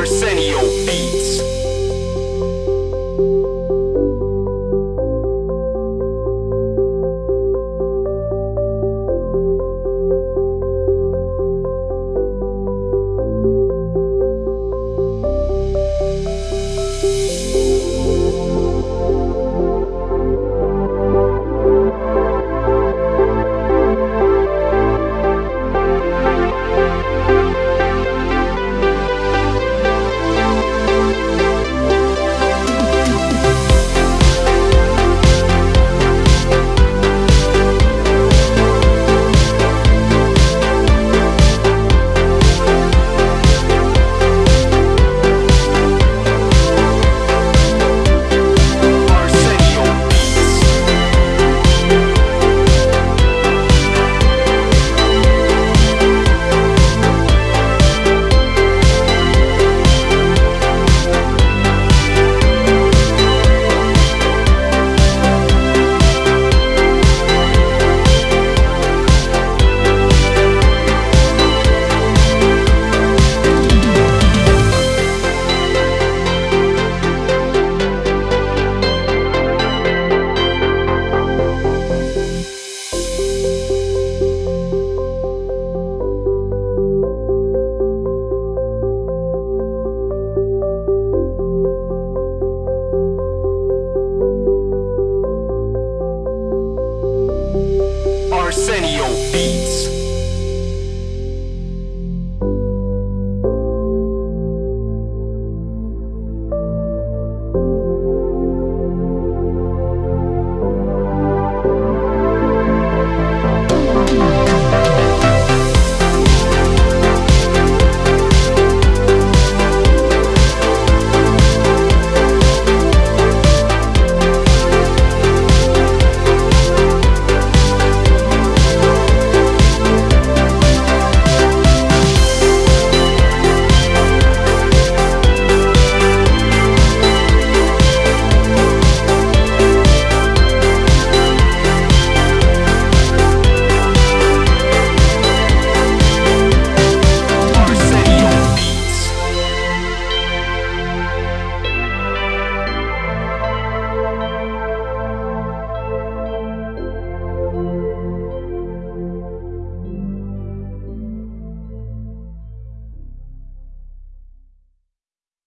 Arsenio. Arsenio Beats.